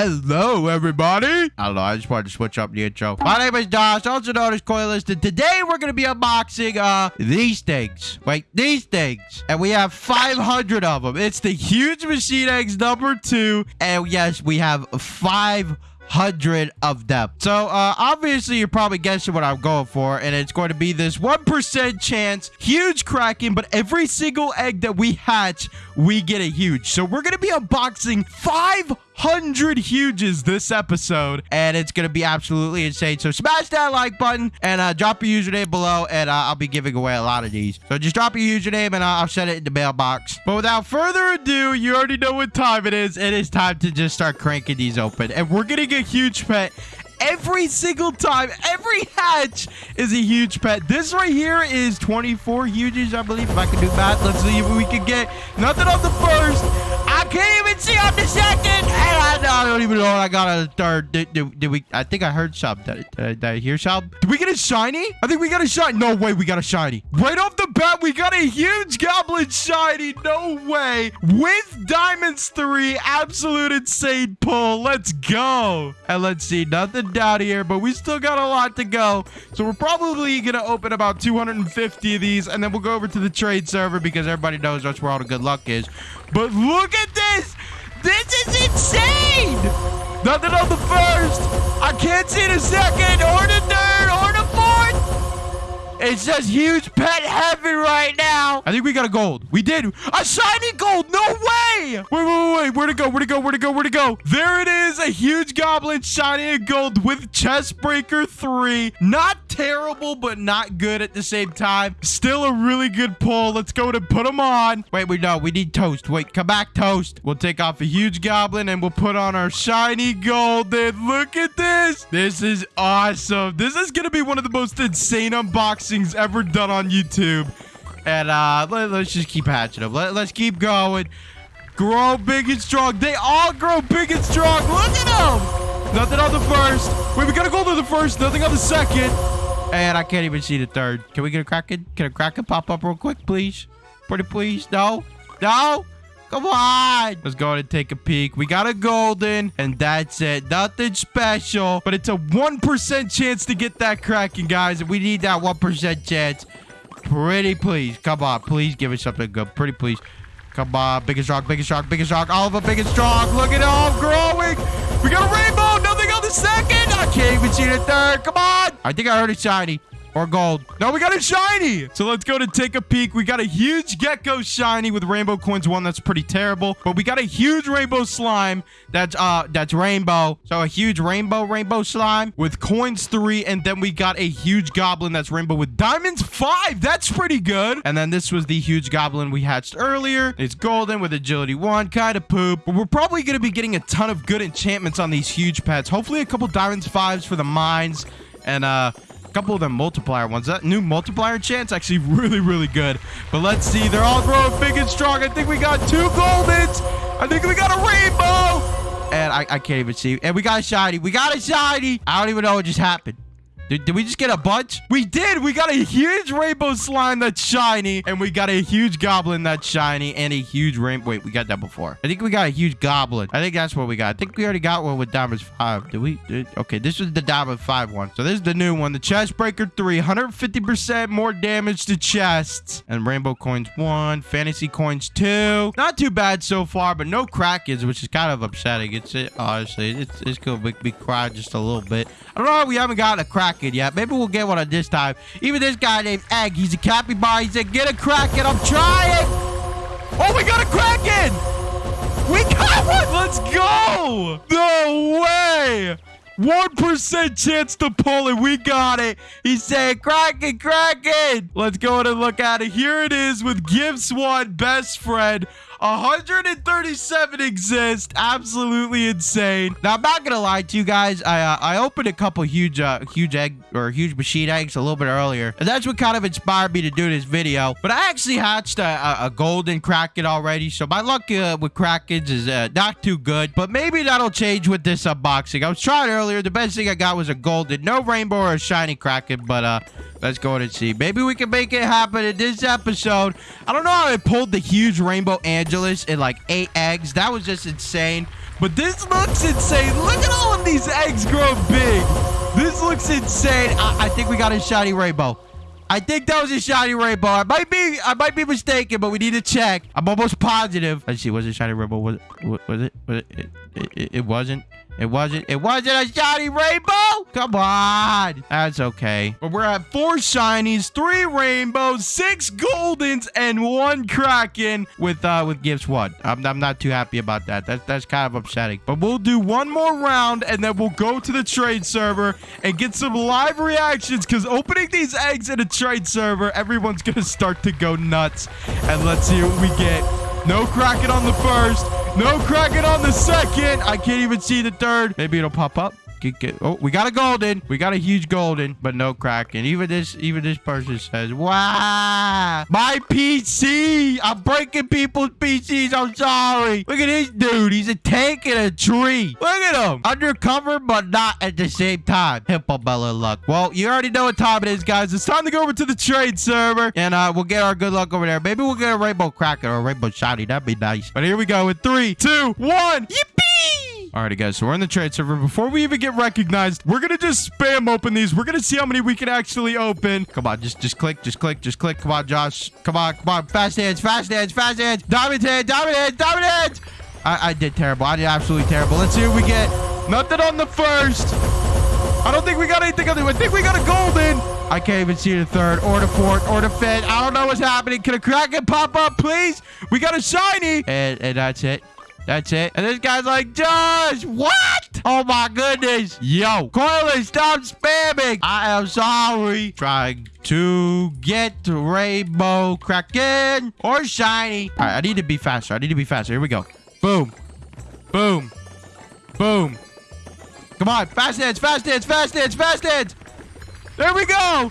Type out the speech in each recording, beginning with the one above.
Hello, everybody. I don't know. I just wanted to switch up the intro. My name is Josh, also known as Coilist, and today we're going to be unboxing uh these things. Wait, these things. And we have 500 of them. It's the huge machine eggs number two. And yes, we have five hundred of them. So uh, obviously you're probably guessing what I'm going for, and it's going to be this one percent chance, huge cracking, but every single egg that we hatch, we get a huge. So we're gonna be unboxing five hundred huges this episode, and it's gonna be absolutely insane. So smash that like button and uh, drop your username below, and uh, I'll be giving away a lot of these. So just drop your username, and uh, I'll send it in the mailbox. But without further ado, you already know what time it is. It is time to just start cranking these open, and we're getting a huge pet every single time. Every hatch is a huge pet. This right here is 24 huges, I believe. If I can do math, let's see if we can get nothing on the first. Can't even see on the second. And I, I don't even know what I got on the third. Did, did, did we? I think I heard some. Did, did, did I hear some? Did we get a shiny? I think we got a shiny. No way, we got a shiny. Right off the bat, we got a huge goblin shiny. No way. With diamonds three, absolute insane pull. Let's go. And let's see, nothing down here, but we still got a lot to go. So we're probably going to open about 250 of these, and then we'll go over to the trade server because everybody knows that's where all the good luck is. But look at this. This is insane. Nothing on the first. I can't see the second or the third or the fourth. It's just huge pet heavy right now. I think we got a gold. We did. A shiny gold. No way. Wait, wait, wait, wait. Where to go? Where to go? Where to go? Where to go? There it is. A huge goblin shiny gold with chest breaker three. Not terrible, but not good at the same time. Still a really good pull. Let's go to put them on. Wait, wait, no. We need toast. Wait, come back, toast. We'll take off a huge goblin and we'll put on our shiny golden. Look at this. This is awesome. This is going to be one of the most insane unboxings ever done on YouTube. And uh, let, us just keep hatching them. Let, let's keep going. Grow big and strong. They all grow big and strong. Look at them. Nothing on the first. Wait, we got to go to the first. Nothing on the second. And I can't even see the third. Can we get a Kraken? Can a Kraken pop up real quick, please? Pretty please? No? No? Come on. Let's go and take a peek. We got a golden, and that's it. Nothing special, but it's a 1% chance to get that Kraken, guys. We need that 1% chance. Pretty please. Come on. Please give us something good. Pretty please. Come on. Biggest rock, biggest rock, biggest rock. All of them biggest rock. Look at all growing. We got a rainbow. Nothing on the second. I can't even see the third. Come on. I think I heard a shiny. Or gold. No, we got a shiny. So let's go to take a peek. We got a huge gecko shiny with rainbow coins one that's pretty terrible. But we got a huge rainbow slime that's uh that's rainbow. So a huge rainbow rainbow slime with coins three. And then we got a huge goblin that's rainbow with diamonds five. That's pretty good. And then this was the huge goblin we hatched earlier. It's golden with agility one. Kind of poop. But we're probably going to be getting a ton of good enchantments on these huge pets. Hopefully a couple diamonds fives for the mines. And uh couple of them multiplier ones. That new multiplier chance actually really, really good. But let's see. They're all growing big and strong. I think we got two goldens. I think we got a rainbow. And I, I can't even see. And we got a shiny. We got a shiny. I don't even know what just happened. Did, did, we just get a bunch? We did. We got a huge rainbow slime that's shiny. And we got a huge goblin that's shiny. And a huge rainbow. Wait, we got that before. I think we got a huge goblin. I think that's what we got. I think we already got one with Diamonds 5. Did we? Did, okay, this was the Diamond 5 one. So this is the new one. The Chest Breaker 3. 150% more damage to chests. And Rainbow Coins 1. Fantasy Coins 2. Not too bad so far, but no Krakens, which is kind of upsetting. It's it, honestly, it's, it's going to make me cry just a little bit. I don't know. We haven't got a Kraken Kraken yet. Maybe we'll get one on this time. Even this guy named Egg, he's a capybara. He said, get a Kraken. I'm trying. Oh, we got a Kraken. We got one. Let's go. No way. 1% chance to pull it. We got it. He said, Kraken, Kraken. Let's go and look at it. Here it is with Gibbs One, best friend. 137 exist. Absolutely insane. Now, I'm not gonna lie to you guys. I uh, I opened a couple huge uh, huge egg or huge machine eggs a little bit earlier, and that's what kind of inspired me to do this video. But I actually hatched a, a, a golden kraken already, so my luck uh, with krakens is uh, not too good. But maybe that'll change with this unboxing. I was trying earlier. The best thing I got was a golden, no rainbow or a shiny kraken, but uh. Let's go and see. Maybe we can make it happen in this episode. I don't know how I pulled the huge rainbow Angelus in like eight eggs. That was just insane. But this looks insane. Look at all of these eggs grow big. This looks insane. I, I think we got a shiny rainbow. I think that was a shiny rainbow. I might be I might be mistaken, but we need to check. I'm almost positive. Let's see. Was it shiny rainbow? Was it? Was it? Was it? It, it, it wasn't. It wasn't. It wasn't a shiny rainbow. Come on. That's okay. But we're at four shinies, three rainbows, six goldens, and one kraken with uh with gifts one. I'm, I'm not too happy about that. That's that's kind of upsetting. But we'll do one more round and then we'll go to the trade server and get some live reactions because opening these eggs in a trade server, everyone's gonna start to go nuts. And let's see what we get. No Kraken on the first. No Kraken on the second. I can't even see the third. Maybe it'll pop up. Get, get, oh, we got a golden. We got a huge golden, but no Kraken. Even this, even this person says, "Wow, my PC! I'm breaking people's PCs. I'm sorry. Look at this dude. He's a tank in a tree. Look at him. Undercover, but not at the same time. Hippo Bella luck. Well, you already know what time it is, guys. It's time to go over to the trade server, and uh, we'll get our good luck over there. Maybe we'll get a rainbow Kraken or a rainbow shiny. That'd be nice. But here we go in three, two, one. Yippee! Alrighty, guys, so we're in the trade server. Before we even get recognized, we're gonna just spam open these. We're gonna see how many we can actually open. Come on, just just click, just click, just click. Come on, Josh. Come on, come on. Fast hands, fast hands, fast hands. Diamond hands, diamond hands, diamond. I, I did terrible. I did absolutely terrible. Let's see what we get. Nothing on the first. I don't think we got anything on the... I think we got a golden. I can't even see the third or the fourth or the fifth. I don't know what's happening. Can a Kraken pop up, please? We got a shiny. And, and that's it. That's it. And this guy's like, Josh, what? Oh my goodness. Yo, Coiler, stop spamming. I am sorry. Trying to get Rainbow Kraken or Shiny. All right, I need to be faster. I need to be faster. Here we go. Boom. Boom. Boom. Come on. Fast hands, fast hands, fast hands, fast hands. There we go.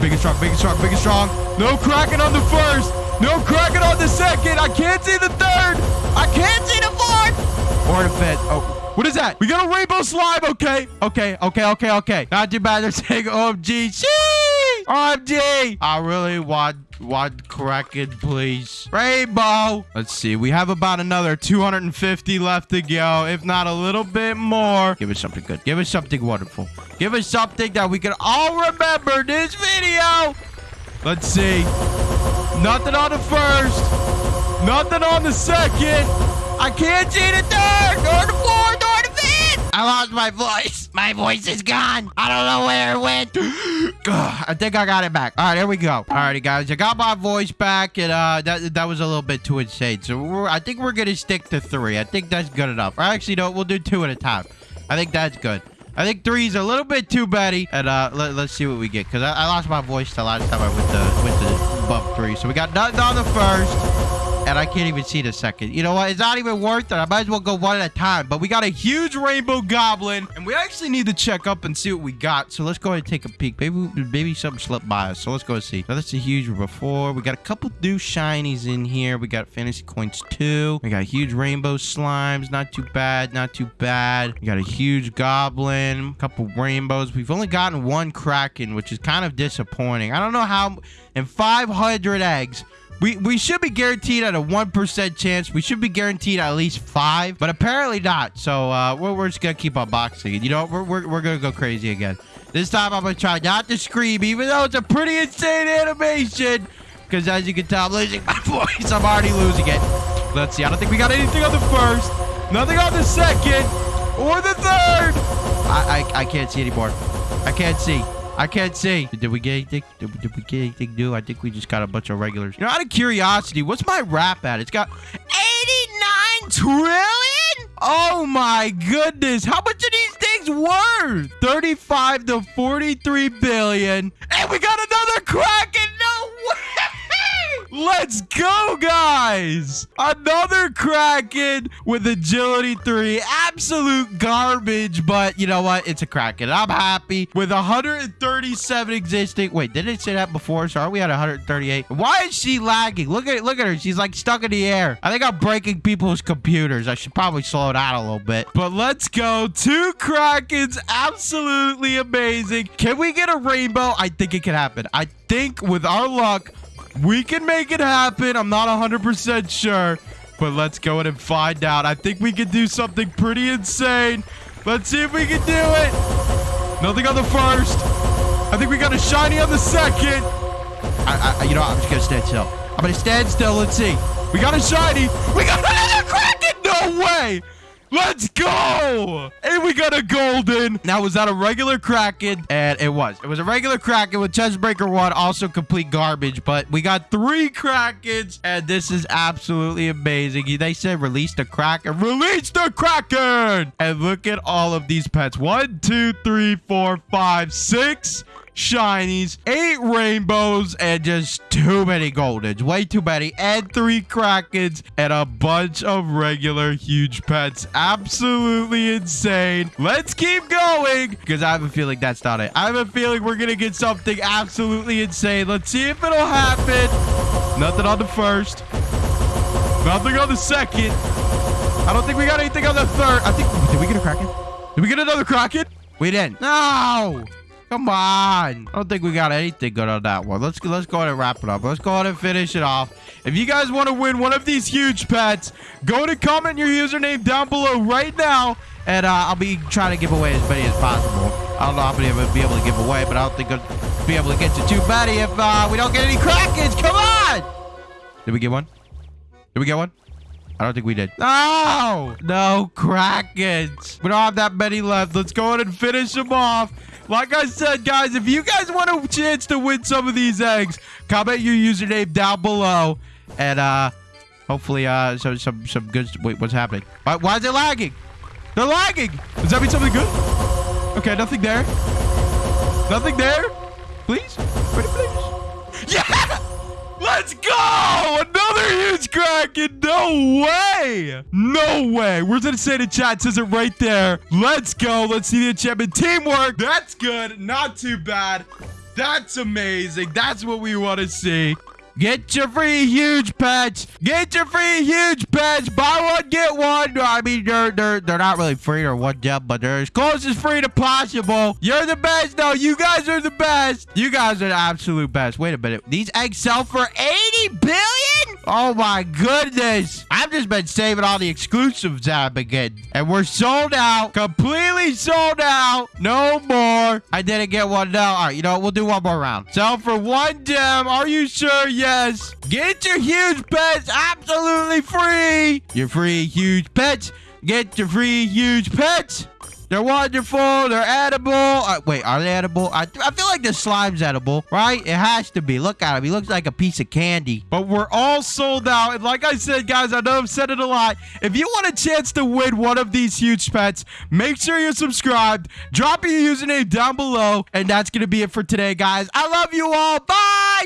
Big and strong, big and strong, big and strong. No Kraken on the first. No Kraken on the second. I can't see the third. I can't see the fourth. Or the. Oh, what is that? We got a rainbow slime. Okay. Okay, okay, okay, okay. Not too bad. They're saying OMG. Sheesh. OMG. I really want one Kraken, please. Rainbow. Let's see. We have about another 250 left to go, if not a little bit more. Give us something good. Give us something wonderful. Give us something that we can all remember this video. Let's see. Nothing on the first. Nothing on the second. I can't see the third, or the fourth, or the fifth. I lost my voice. My voice is gone. I don't know where it went. I think I got it back. All right, there we go. Alrighty, guys. I got my voice back, and uh, that that was a little bit too insane. So we're, I think we're going to stick to three. I think that's good enough. Or actually, no, we'll do two at a time. I think that's good. I think three's a little bit too batty. And uh, let, us see what we get. Because I, I, lost my voice the last time I went to, went to bump three. So we got nothing on the first. And I can't even see the second. You know what? It's not even worth it. I might as well go one at a time. But we got a huge rainbow goblin. And we actually need to check up and see what we got. So let's go ahead and take a peek. Maybe maybe something slipped by us. So let's go and see. So that's a huge before. We got a couple new shinies in here. We got fantasy coins too. We got huge rainbow slimes. Not too bad. Not too bad. We got a huge goblin. A couple rainbows. We've only gotten one kraken, which is kind of disappointing. I don't know how... In 500 eggs, we, we should be guaranteed at a 1% chance. We should be guaranteed at least five, but apparently not. So uh, we're, we're just going to keep unboxing it. You know, we're, we're, we're going to go crazy again. This time I'm going to try not to scream, even though it's a pretty insane animation. Because as you can tell, I'm losing my voice. I'm already losing it. Let's see. I don't think we got anything on the first. Nothing on the second. Or the third. I, I, I can't see anymore. I can't see. I can't see. Did we get anything? Did, did we get anything new? I think we just got a bunch of regulars. You know, out of curiosity, what's my rap at? It's got 89 trillion? Oh my goodness. How much are these things worth? 35 to 43 billion. And we got another Kraken. No way. Let's go, guys! Another Kraken with Agility 3. Absolute garbage, but you know what? It's a Kraken. I'm happy with 137 existing. Wait, did it say that before? So are we at 138? Why is she lagging? Look at look at her. She's like stuck in the air. I think I'm breaking people's computers. I should probably slow down a little bit. But let's go. Two Krakens. Absolutely amazing. Can we get a rainbow? I think it can happen. I think with our luck, we can make it happen. I'm not 100% sure. But let's go in and find out. I think we can do something pretty insane. Let's see if we can do it. Nothing on the first. I think we got a shiny on the second. I, I, you know, I'm just gonna stand still. I'm gonna stand still. Let's see. We got a shiny. We got another Kraken. No way. Let's go! Got a golden. Now, was that a regular Kraken? And it was. It was a regular Kraken with Chest Breaker 1, also complete garbage. But we got three Krakens, and this is absolutely amazing. They said release the Kraken. Release the Kraken! And look at all of these pets. One, two, three, four, five, six shinies, eight rainbows, and just too many goldens. Way too many. And three krakens and a bunch of regular huge pets. Absolutely insane. Let's keep going because I have a feeling that's not it. I have a feeling we're going to get something absolutely insane. Let's see if it'll happen. Nothing on the first. Nothing on the second. I don't think we got anything on the third. I think... Did we get a Kraken? Did we get another Kraken? We didn't. No! Come on. I don't think we got anything good on that one. Let's, let's go ahead and wrap it up. Let's go ahead and finish it off. If you guys want to win one of these huge pets, go to comment your username down below right now. And uh, I'll be trying to give away as many as possible. I don't know how many I'm going to be able to give away, but I don't think I'll be able to get to too many if uh, we don't get any Krakens. Come on! Did we get one? Did we get one? I don't think we did. No! No Krakens. We don't have that many left. Let's go ahead and finish them off. Like I said, guys, if you guys want a chance to win some of these eggs, comment your username down below. And uh, hopefully uh, some, some, some good... Wait, what's happening? Why, why is it lagging? They're lagging. Does that mean something good? Okay, nothing there. Nothing there. Please? Pretty please. Yeah! Let's go! Huge Kraken! No way! No way! Where's it say in chat? Says it right there. Let's go. Let's see the enchantment. Teamwork. That's good. Not too bad. That's amazing. That's what we want to see. Get your free huge pets. Get your free huge pets. Buy one, get one. I mean, they're they're they're not really free or one gem, but they're as close as free to possible. You're the best. though. you guys are the best. You guys are the absolute best. Wait a minute. These eggs sell for 80 billion? Oh my goodness. I've just been saving all the exclusives I've been getting. And we're sold out. Completely sold out. No more. I didn't get one now. All right, you know? We'll do one more round. Sell for one gem. Are you sure? Yes. Get your huge pets absolutely free. Your free huge pets. Get your free huge pets. They're wonderful. They're edible. Uh, wait, are they edible? I, I feel like the slime's edible, right? It has to be. Look at him. He looks like a piece of candy. But we're all sold out. And like I said, guys, I know I've said it a lot. If you want a chance to win one of these huge pets, make sure you're subscribed. Drop your username down below. And that's going to be it for today, guys. I love you all. Bye.